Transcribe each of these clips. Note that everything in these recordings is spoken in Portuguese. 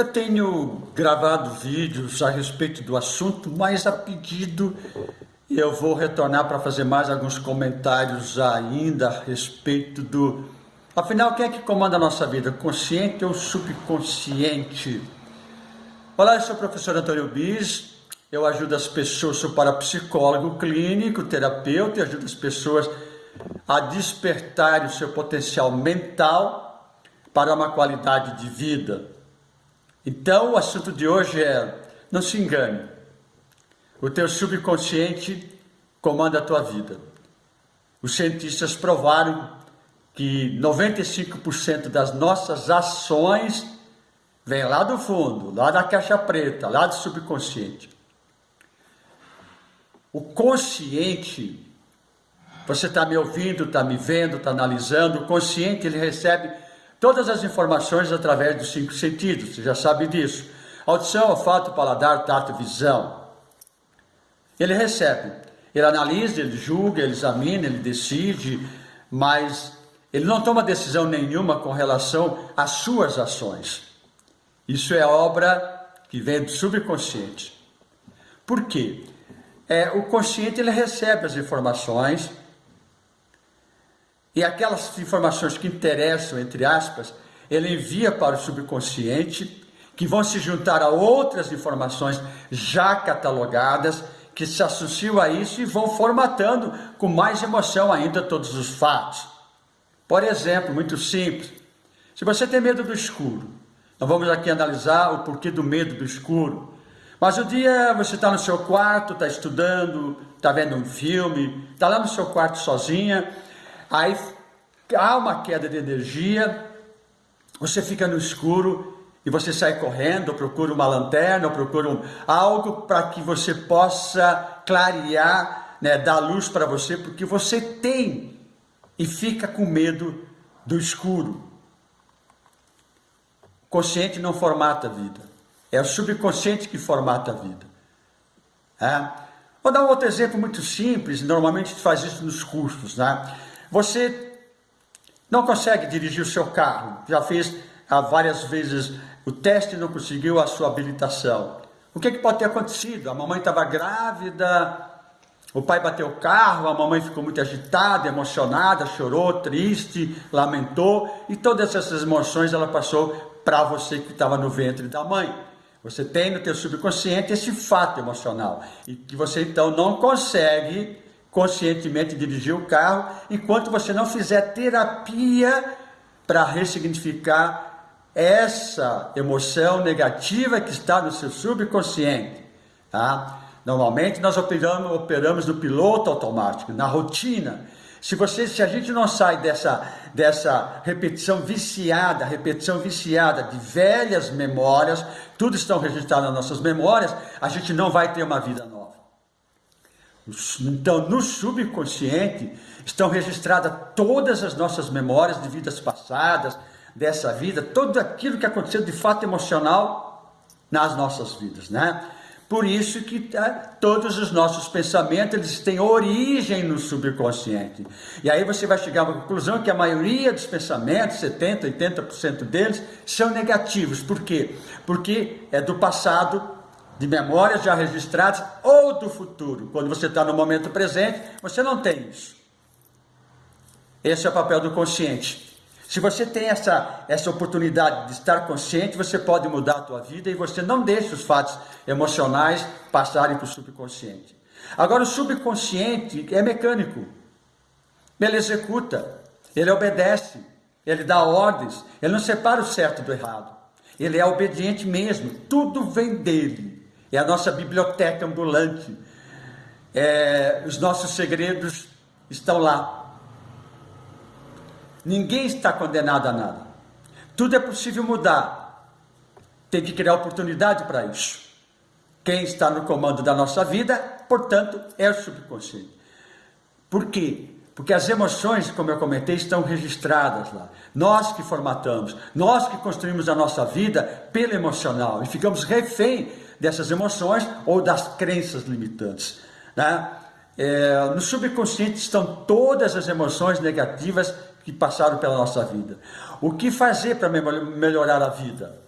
Eu tenho gravado vídeos a respeito do assunto, mas a pedido eu vou retornar para fazer mais alguns comentários ainda a respeito do... Afinal, quem é que comanda a nossa vida? Consciente ou subconsciente? Olá, eu sou o professor Antônio Bis, eu ajudo as pessoas, sou parapsicólogo clínico, terapeuta, e ajudo as pessoas a despertar o seu potencial mental para uma qualidade de vida. Então, o assunto de hoje é, não se engane, o teu subconsciente comanda a tua vida. Os cientistas provaram que 95% das nossas ações vem lá do fundo, lá da caixa preta, lá do subconsciente. O consciente, você está me ouvindo, está me vendo, está analisando, o consciente ele recebe Todas as informações através dos cinco sentidos, você já sabe disso. Audição, olfato, paladar, tato, visão. Ele recebe, ele analisa, ele julga, ele examina, ele decide, mas ele não toma decisão nenhuma com relação às suas ações. Isso é obra que vem do subconsciente. Por quê? É, o consciente ele recebe as informações, e aquelas informações que interessam, entre aspas, ele envia para o subconsciente, que vão se juntar a outras informações já catalogadas, que se associam a isso e vão formatando com mais emoção ainda todos os fatos. Por exemplo, muito simples, se você tem medo do escuro, nós vamos aqui analisar o porquê do medo do escuro. Mas o dia você está no seu quarto, está estudando, está vendo um filme, está lá no seu quarto sozinha, Aí há uma queda de energia, você fica no escuro e você sai correndo, procura uma lanterna, procura um, algo para que você possa clarear, né, dar luz para você, porque você tem e fica com medo do escuro. O consciente não formata a vida, é o subconsciente que formata a vida. É? Vou dar um outro exemplo muito simples, normalmente a gente faz isso nos cursos, né? Você não consegue dirigir o seu carro, já fez ah, várias vezes o teste e não conseguiu a sua habilitação. O que, é que pode ter acontecido? A mamãe estava grávida, o pai bateu o carro, a mamãe ficou muito agitada, emocionada, chorou, triste, lamentou, e todas essas emoções ela passou para você que estava no ventre da mãe. Você tem no teu subconsciente esse fato emocional, e que você então não consegue conscientemente dirigir o carro, enquanto você não fizer terapia para ressignificar essa emoção negativa que está no seu subconsciente. Tá? Normalmente nós operamos, operamos no piloto automático, na rotina. Se, você, se a gente não sai dessa, dessa repetição viciada, repetição viciada de velhas memórias, tudo estão registrado nas nossas memórias, a gente não vai ter uma vida nova. Então, no subconsciente estão registradas todas as nossas memórias de vidas passadas, dessa vida, tudo aquilo que aconteceu de fato emocional nas nossas vidas, né? Por isso que é, todos os nossos pensamentos eles têm origem no subconsciente. E aí você vai chegar uma conclusão que a maioria dos pensamentos, 70, 80% deles, são negativos. Por quê? Porque é do passado de memórias já registradas ou do futuro. Quando você está no momento presente, você não tem isso. Esse é o papel do consciente. Se você tem essa, essa oportunidade de estar consciente, você pode mudar a tua vida e você não deixa os fatos emocionais passarem para o subconsciente. Agora, o subconsciente é mecânico. Ele executa, ele obedece, ele dá ordens, ele não separa o certo do errado. Ele é obediente mesmo, tudo vem dele é a nossa biblioteca ambulante. É, os nossos segredos estão lá. Ninguém está condenado a nada. Tudo é possível mudar. Tem que criar oportunidade para isso. Quem está no comando da nossa vida, portanto, é o subconsciente. Por quê? Porque as emoções, como eu comentei, estão registradas lá. Nós que formatamos, nós que construímos a nossa vida pelo emocional e ficamos refém dessas emoções ou das crenças limitantes. Né? É, no subconsciente estão todas as emoções negativas que passaram pela nossa vida. O que fazer para melhorar a vida?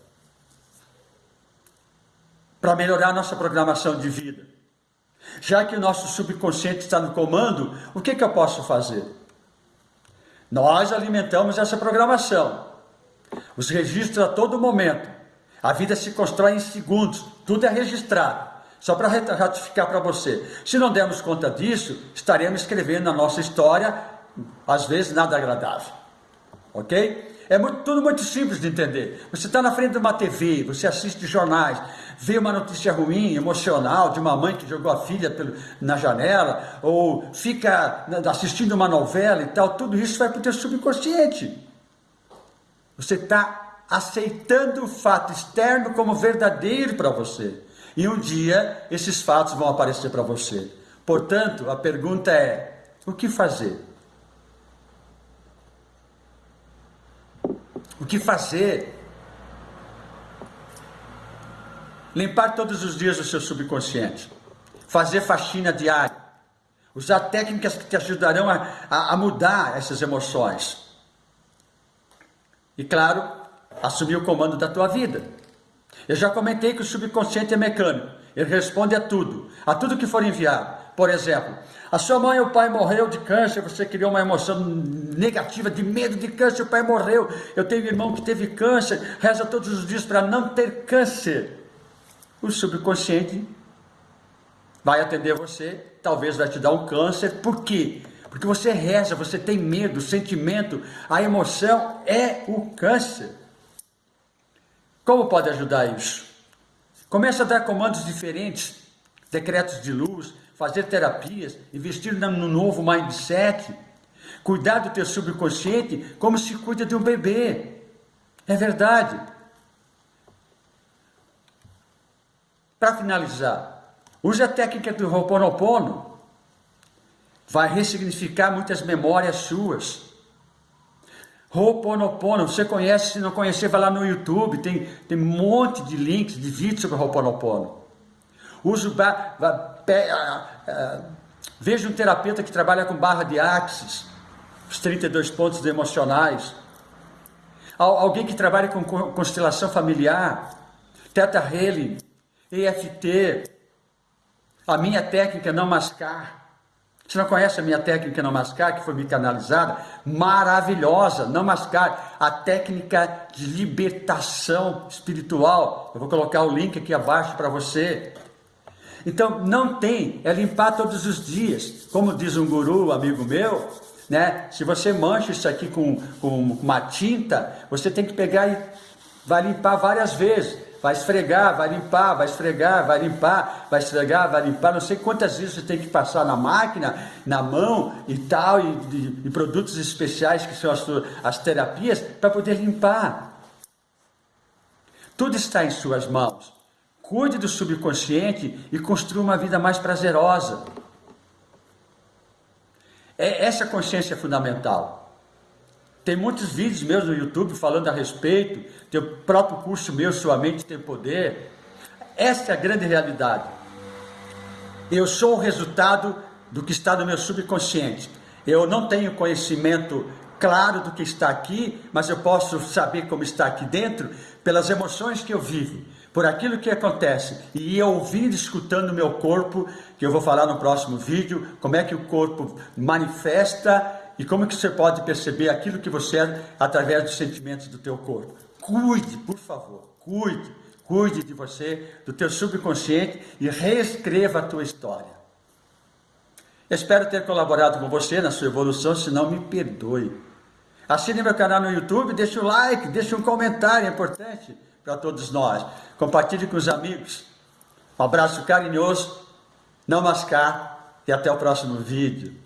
para melhorar a nossa programação de vida. Já que o nosso subconsciente está no comando, o que, que eu posso fazer? Nós alimentamos essa programação. Os registros a todo momento. A vida se constrói em segundos, tudo é registrado. Só para ratificar para você. Se não dermos conta disso, estaremos escrevendo a nossa história, às vezes nada agradável. Ok? É muito, tudo muito simples de entender. Você está na frente de uma TV, você assiste jornais, vê uma notícia ruim, emocional, de uma mãe que jogou a filha pelo, na janela, ou fica assistindo uma novela e tal, tudo isso vai para o teu subconsciente. Você está aceitando o fato externo como verdadeiro para você. E um dia esses fatos vão aparecer para você. Portanto, a pergunta é: o que fazer? O que fazer? Limpar todos os dias o seu subconsciente. Fazer faxina diária. Usar técnicas que te ajudarão a, a, a mudar essas emoções. E claro, assumir o comando da tua vida. Eu já comentei que o subconsciente é mecânico. Ele responde a tudo, a tudo que for enviado. Por exemplo, a sua mãe ou pai morreu de câncer, você criou uma emoção negativa de medo de câncer, o pai morreu. Eu tenho um irmão que teve câncer, reza todos os dias para não ter câncer. O subconsciente vai atender você, talvez vai te dar um câncer. Por quê? Porque você reza, você tem medo, sentimento, a emoção é o câncer. Como pode ajudar isso? Começa a dar comandos diferentes, decretos de luz, fazer terapias, investir no novo mindset, cuidar do teu subconsciente como se cuida de um bebê. É verdade. Para finalizar, use a técnica do Ho'oponopono. Vai ressignificar muitas memórias suas. Ho'oponopono, você conhece, se não conhecer, vai lá no YouTube, tem, tem um monte de links, de vídeos sobre Ho'oponopono. Use o, veja um terapeuta que trabalha com barra de axis, os 32 pontos emocionais. Alguém que trabalha com constelação familiar, Teta Healing, EFT, a minha técnica não mascar. Você não conhece a minha técnica não mascar, que foi me canalizada? Maravilhosa, não mascar. A técnica de libertação espiritual. Eu vou colocar o link aqui abaixo para você. Então, não tem, é limpar todos os dias. Como diz um guru, amigo meu, né? Se você mancha isso aqui com, com uma tinta, você tem que pegar e vai limpar várias vezes. Vai esfregar, vai limpar, vai esfregar, vai limpar, vai esfregar, vai limpar. Não sei quantas vezes você tem que passar na máquina, na mão e tal, e, de, de produtos especiais que são as, as terapias, para poder limpar. Tudo está em suas mãos. Cuide do subconsciente e construa uma vida mais prazerosa. É, essa consciência é fundamental. Tem muitos vídeos meus no YouTube falando a respeito, tem o próprio curso meu, Sua Mente Tem Poder. Essa é a grande realidade. Eu sou o resultado do que está no meu subconsciente. Eu não tenho conhecimento claro do que está aqui, mas eu posso saber como está aqui dentro pelas emoções que eu vivo por aquilo que acontece e eu ouvindo, escutando o meu corpo, que eu vou falar no próximo vídeo, como é que o corpo manifesta e como que você pode perceber aquilo que você é através dos sentimentos do teu corpo. Cuide, por favor, cuide, cuide de você, do teu subconsciente e reescreva a tua história. espero ter colaborado com você na sua evolução, se não me perdoe. Assine meu canal no YouTube, deixe o like, deixe um comentário, é importante para todos nós. Compartilhe com os amigos. Um abraço carinhoso, não mascar e até o próximo vídeo.